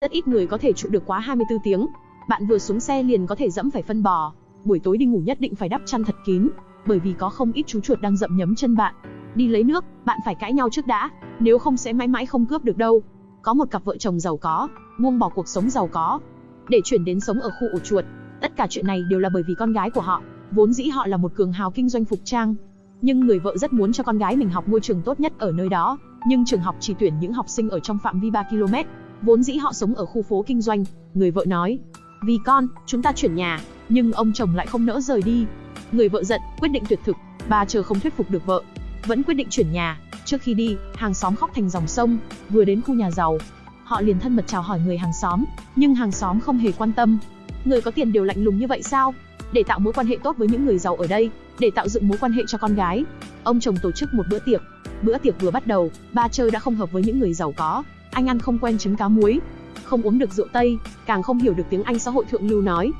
Rất ít người có thể trụ được quá 24 tiếng. Bạn vừa xuống xe liền có thể dẫm phải phân bò. Buổi tối đi ngủ nhất định phải đắp chăn thật kín, bởi vì có không ít chú chuột đang dậm nhấm chân bạn. Đi lấy nước, bạn phải cãi nhau trước đã, nếu không sẽ mãi mãi không cướp được đâu. Có một cặp vợ chồng giàu có, buông bỏ cuộc sống giàu có, để chuyển đến sống ở khu ổ chuột. Tất cả chuyện này đều là bởi vì con gái của họ, vốn dĩ họ là một cường hào kinh doanh phục trang. Nhưng người vợ rất muốn cho con gái mình học môi trường tốt nhất ở nơi đó, nhưng trường học chỉ tuyển những học sinh ở trong phạm vi 3 km. Vốn dĩ họ sống ở khu phố kinh doanh, người vợ nói, vì con, chúng ta chuyển nhà, nhưng ông chồng lại không nỡ rời đi. Người vợ giận, quyết định tuyệt thực, bà chờ không thuyết phục được vợ, vẫn quyết định chuyển nhà. Trước khi đi, hàng xóm khóc thành dòng sông, vừa đến khu nhà giàu, họ liền thân mật chào hỏi người hàng xóm, nhưng hàng xóm không hề quan tâm. Người có tiền đều lạnh lùng như vậy sao? Để tạo mối quan hệ tốt với những người giàu ở đây, để tạo dựng mối quan hệ cho con gái, ông chồng tổ chức một bữa tiệc. Bữa tiệc vừa bắt đầu, ba chơi đã không hợp với những người giàu có, anh ăn không quen trứng cá muối, không uống được rượu Tây, càng không hiểu được tiếng Anh xã hội thượng lưu nói.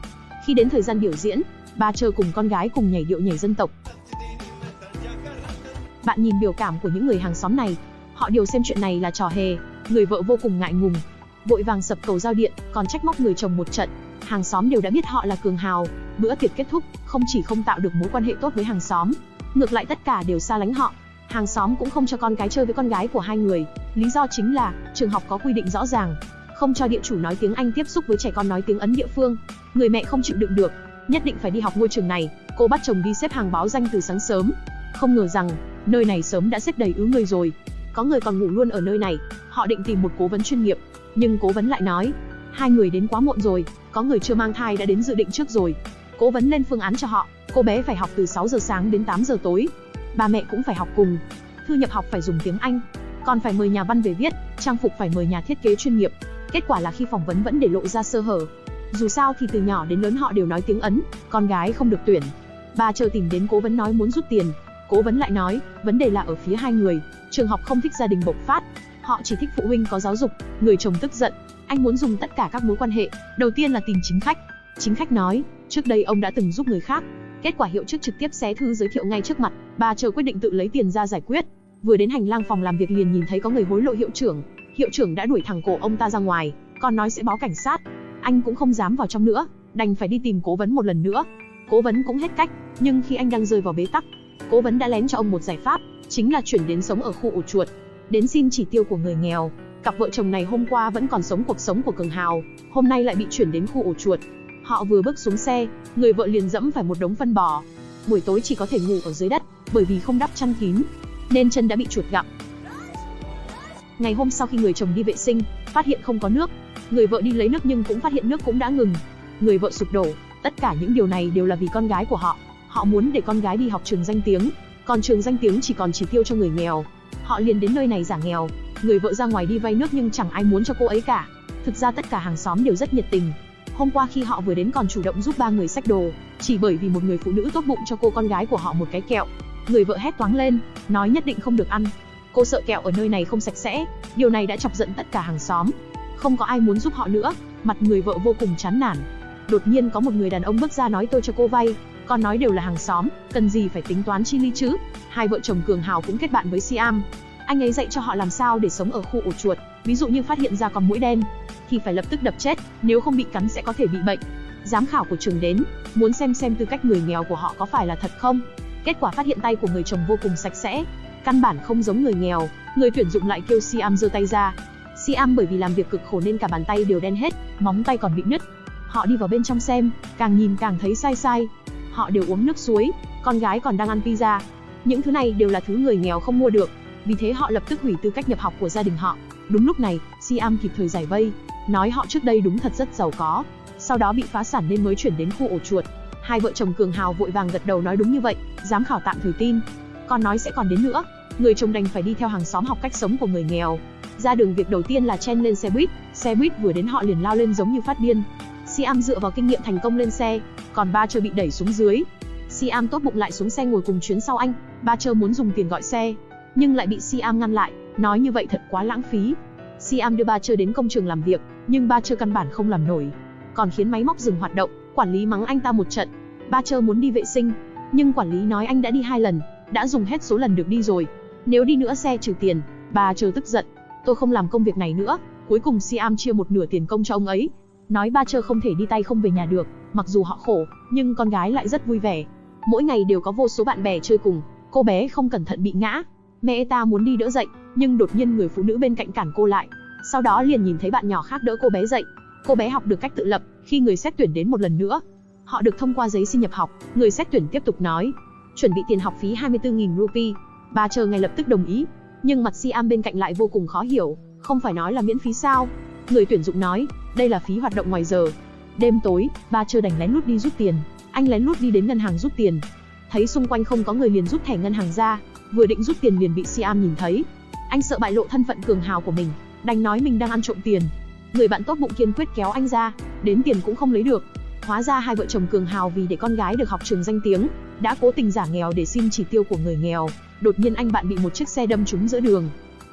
Khi đến thời gian biểu diễn, ba chơi cùng con gái cùng nhảy điệu nhảy dân tộc. Bạn nhìn biểu cảm của những người hàng xóm này, họ đều xem chuyện này là trò hề, người vợ vô cùng ngại ngùng, vội vàng sập cầu giao điện, còn trách móc người chồng một trận. Hàng xóm đều đã biết họ là cường hào, bữa tiệc kết thúc, không chỉ không tạo được mối quan hệ tốt với hàng xóm, ngược lại tất cả đều xa lánh họ. Hàng xóm cũng không cho con cái chơi với con gái của hai người, lý do chính là trường học có quy định rõ ràng, không cho địa chủ nói tiếng Anh tiếp xúc với trẻ con nói tiếng Ấn địa phương. Người mẹ không chịu đựng được, nhất định phải đi học ngôi trường này, cô bắt chồng đi xếp hàng báo danh từ sáng sớm. Không ngờ rằng, nơi này sớm đã xếp đầy ứ người rồi. Có người còn ngủ luôn ở nơi này, họ định tìm một cố vấn chuyên nghiệp, nhưng cố vấn lại nói, hai người đến quá muộn rồi, có người chưa mang thai đã đến dự định trước rồi. Cố vấn lên phương án cho họ, cô bé phải học từ 6 giờ sáng đến 8 giờ tối. Ba mẹ cũng phải học cùng. Thư nhập học phải dùng tiếng Anh, còn phải mời nhà văn về viết, trang phục phải mời nhà thiết kế chuyên nghiệp. Kết quả là khi phỏng vấn vẫn để lộ ra sơ hở. Dù sao thì từ nhỏ đến lớn họ đều nói tiếng Ấn, con gái không được tuyển. Bà chờ tìm đến cố vấn nói muốn rút tiền. Cố vấn lại nói, vấn đề là ở phía hai người, trường học không thích gia đình bộc phát, họ chỉ thích phụ huynh có giáo dục. Người chồng tức giận, anh muốn dùng tất cả các mối quan hệ, đầu tiên là tìm chính khách. Chính khách nói, trước đây ông đã từng giúp người khác, kết quả hiệu chức trực tiếp xé thư giới thiệu ngay trước mặt, bà chờ quyết định tự lấy tiền ra giải quyết. Vừa đến hành lang phòng làm việc liền nhìn thấy có người hối lộ hiệu trưởng, hiệu trưởng đã đuổi thẳng cổ ông ta ra ngoài, còn nói sẽ báo cảnh sát. Anh cũng không dám vào trong nữa, đành phải đi tìm cố vấn một lần nữa. Cố vấn cũng hết cách, nhưng khi anh đang rơi vào bế tắc, cố vấn đã lén cho ông một giải pháp, chính là chuyển đến sống ở khu ổ chuột. Đến xin chỉ tiêu của người nghèo, cặp vợ chồng này hôm qua vẫn còn sống cuộc sống của cường hào, hôm nay lại bị chuyển đến khu ổ chuột. Họ vừa bước xuống xe, người vợ liền dẫm phải một đống phân bò. Buổi tối chỉ có thể ngủ ở dưới đất, bởi vì không đắp chăn kín, nên chân đã bị chuột gặm. Ngày hôm sau khi người chồng đi vệ sinh, phát hiện không có nước, người vợ đi lấy nước nhưng cũng phát hiện nước cũng đã ngừng. Người vợ sụp đổ, tất cả những điều này đều là vì con gái của họ. Họ muốn để con gái đi học trường danh tiếng, còn trường danh tiếng chỉ còn chỉ tiêu cho người nghèo. Họ liền đến nơi này giả nghèo, người vợ ra ngoài đi vay nước nhưng chẳng ai muốn cho cô ấy cả. Thực ra tất cả hàng xóm đều rất nhiệt tình. Hôm qua khi họ vừa đến còn chủ động giúp ba người xách đồ, chỉ bởi vì một người phụ nữ tốt bụng cho cô con gái của họ một cái kẹo. Người vợ hét toáng lên, nói nhất định không được ăn, Cô sợ kẹo ở nơi này không sạch sẽ, điều này đã chọc giận tất cả hàng xóm. Không có ai muốn giúp họ nữa, mặt người vợ vô cùng chán nản. Đột nhiên có một người đàn ông bước ra nói tôi cho cô vay, con nói đều là hàng xóm, cần gì phải tính toán chi ly chứ? Hai vợ chồng Cường Hào cũng kết bạn với Siam. Anh ấy dạy cho họ làm sao để sống ở khu ổ chuột, ví dụ như phát hiện ra con mũi đen thì phải lập tức đập chết, nếu không bị cắn sẽ có thể bị bệnh. Giám khảo của trường đến, muốn xem xem tư cách người nghèo của họ có phải là thật không. Kết quả phát hiện tay của người chồng vô cùng sạch sẽ, căn bản không giống người nghèo, người tuyển dụng lại kêu Siam giơ tay ra. Siam bởi vì làm việc cực khổ nên cả bàn tay đều đen hết, móng tay còn bị nứt. Họ đi vào bên trong xem, càng nhìn càng thấy sai sai. Họ đều uống nước suối, con gái còn đang ăn pizza. Những thứ này đều là thứ người nghèo không mua được, vì thế họ lập tức hủy tư cách nhập học của gia đình họ. Đúng lúc này, Siam kịp thời giải vây, nói họ trước đây đúng thật rất giàu có, sau đó bị phá sản nên mới chuyển đến khu ổ chuột. Hai vợ chồng Cường Hào vội vàng gật đầu nói đúng như vậy, giám khảo tạm thời tin. Con nói sẽ còn đến nữa, người chồng đành phải đi theo hàng xóm học cách sống của người nghèo. Ra đường việc đầu tiên là chen lên xe buýt, xe buýt vừa đến họ liền lao lên giống như phát điên. Siam dựa vào kinh nghiệm thành công lên xe, còn ba chơi bị đẩy xuống dưới. Siam tốt bụng lại xuống xe ngồi cùng chuyến sau anh, ba chơi muốn dùng tiền gọi xe, nhưng lại bị Siam ngăn lại, nói như vậy thật quá lãng phí. Siam đưa ba chơ đến công trường làm việc, nhưng ba chơ căn bản không làm nổi, còn khiến máy móc dừng hoạt động, quản lý mắng anh ta một trận. Ba chơ muốn đi vệ sinh, nhưng quản lý nói anh đã đi hai lần, đã dùng hết số lần được đi rồi, nếu đi nữa xe trừ tiền, ba chơ tức giận. Tôi không làm công việc này nữa, Cuối cùng Siam chia một nửa tiền công cho ông ấy. Nói ba chơ không thể đi tay không về nhà được, mặc dù họ khổ, nhưng con gái lại rất vui vẻ. Mỗi ngày đều có vô số bạn bè chơi cùng, cô bé không cẩn thận bị ngã. Mẹ ta muốn đi đỡ dậy, nhưng đột nhiên người phụ nữ bên cạnh cản cô lại. Sau đó liền nhìn thấy bạn nhỏ khác đỡ cô bé dậy. Cô bé học được cách tự lập, khi người xét tuyển đến một lần nữa. Họ được thông qua giấy xin nhập học, người xét tuyển tiếp tục nói, chuẩn bị tiền học phí 24.000 rupee. Bà chờ ngay lập tức đồng ý, nhưng mặt Siam bên cạnh lại vô cùng khó hiểu, không phải nói là miễn phí sao? Người tuyển dụng nói, đây là phí hoạt động ngoài giờ. Đêm tối, bà chờ đành lén lút đi rút tiền. Anh lén lút đi đến ngân hàng rút tiền. Thấy xung quanh không có người liền rút thẻ ngân hàng ra, vừa định rút tiền liền bị Siam nhìn thấy. Anh sợ bại lộ thân phận cường hào của mình, đành nói mình đang ăn trộm tiền. Người bạn tốt bụng kiên quyết kéo anh ra, đến tiền cũng không lấy được. Hóa ra hai vợ chồng cường hào vì để con gái được học trường danh tiếng, đã cố tình giả nghèo để xin chỉ tiêu của người nghèo. Đột nhiên anh bạn bị một chiếc xe đâm trúng giữa đường.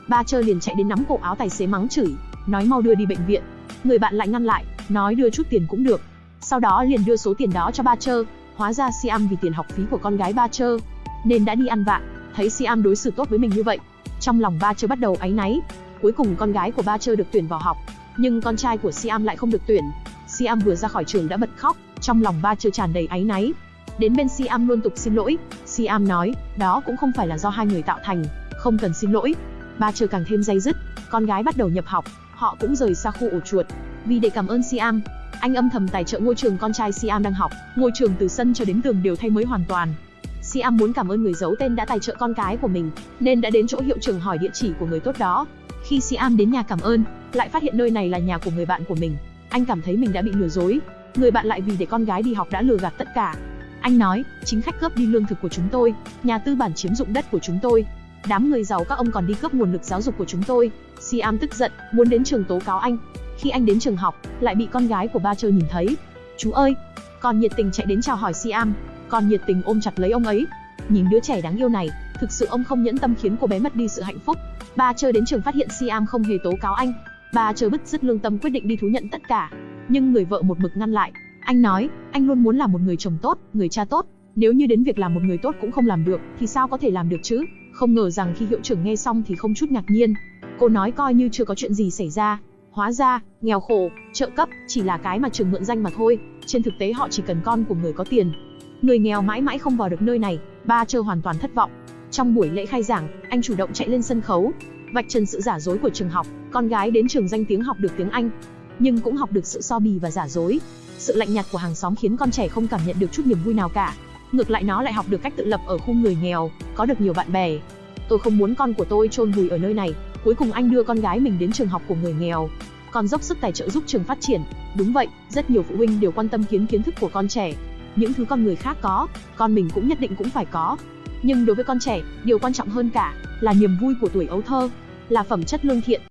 Ba chơi liền chạy đến nắm cổ áo tài xế mắng chửi, nói mau đưa đi bệnh viện. Người bạn lại ngăn lại, nói đưa chút tiền cũng được. Sau đó liền đưa số tiền đó cho ba chơ. Hóa ra Siam vì tiền học phí của con gái ba chơ, nên đã đi ăn vạ. Thấy Siam đối xử tốt với mình như vậy, trong lòng ba chơ bắt đầu áy náy. Cuối cùng con gái của ba chơ được tuyển vào học, nhưng con trai của Siam lại không được tuyển. Siam vừa ra khỏi trường đã bật khóc, trong lòng ba chơ tràn đầy áy náy. Đến bên Siam luôn tục xin lỗi, Siam nói, đó cũng không phải là do hai người tạo thành, không cần xin lỗi. Ba chơ càng thêm dây dứt, con gái bắt đầu nhập học, họ cũng rời xa khu ổ chuột. Vì để cảm ơn Siam, anh âm thầm tài trợ ngôi trường con trai Siam đang học, ngôi trường từ sân cho đến tường đều thay mới hoàn toàn. Siam muốn cảm ơn người giấu tên đã tài trợ con cái của mình, nên đã đến chỗ hiệu trưởng hỏi địa chỉ của người tốt đó. Khi Siam đến nhà cảm ơn, lại phát hiện nơi này là nhà của người bạn của mình. Anh cảm thấy mình đã bị lừa dối. Người bạn lại vì để con gái đi học đã lừa gạt tất cả, anh nói, chính khách cướp đi lương thực của chúng tôi, nhà tư bản chiếm dụng đất của chúng tôi. Đám người giàu các ông còn đi cướp nguồn lực giáo dục của chúng tôi. Siam tức giận, muốn đến trường tố cáo anh. Khi anh đến trường học, lại bị con gái của ba chơi nhìn thấy. Chú ơi! Còn nhiệt tình chạy đến chào hỏi Siam, còn nhiệt tình ôm chặt lấy ông ấy. Nhìn đứa trẻ đáng yêu này, thực sự ông không nhẫn tâm khiến cô bé mất đi sự hạnh phúc. Ba chơi đến trường phát hiện Siam không hề tố cáo anh. Ba chơi bứt rứt lương tâm quyết định đi thú nhận tất cả. Nhưng người vợ một mực ngăn lại, anh nói, anh luôn muốn là một người chồng tốt, người cha tốt. Nếu như đến việc làm một người tốt cũng không làm được, thì sao có thể làm được chứ? Không ngờ rằng khi hiệu trưởng nghe xong thì không chút ngạc nhiên. Cô nói coi như chưa có chuyện gì xảy ra. Hóa ra, nghèo khổ, trợ cấp, chỉ là cái mà trường mượn danh mà thôi. Trên thực tế họ chỉ cần con của người có tiền. Người nghèo mãi mãi không vào được nơi này, ba chơ hoàn toàn thất vọng. Trong buổi lễ khai giảng, anh chủ động chạy lên sân khấu, vạch trần sự giả dối của trường học. Con gái đến trường danh tiếng học được tiếng Anh, nhưng cũng học được sự so bì và giả dối. Sự lạnh nhạt của hàng xóm khiến con trẻ không cảm nhận được chút niềm vui nào cả. Ngược lại nó lại học được cách tự lập ở khu người nghèo, có được nhiều bạn bè. Tôi không muốn con của tôi chôn vùi ở nơi này. Cuối cùng anh đưa con gái mình đến trường học của người nghèo, còn dốc sức tài trợ giúp trường phát triển. Đúng vậy, rất nhiều phụ huynh đều quan tâm kiến kiến thức của con trẻ. Những thứ con người khác có, con mình cũng nhất định cũng phải có. Nhưng đối với con trẻ, điều quan trọng hơn cả là niềm vui của tuổi ấu thơ, là phẩm chất lương thiện.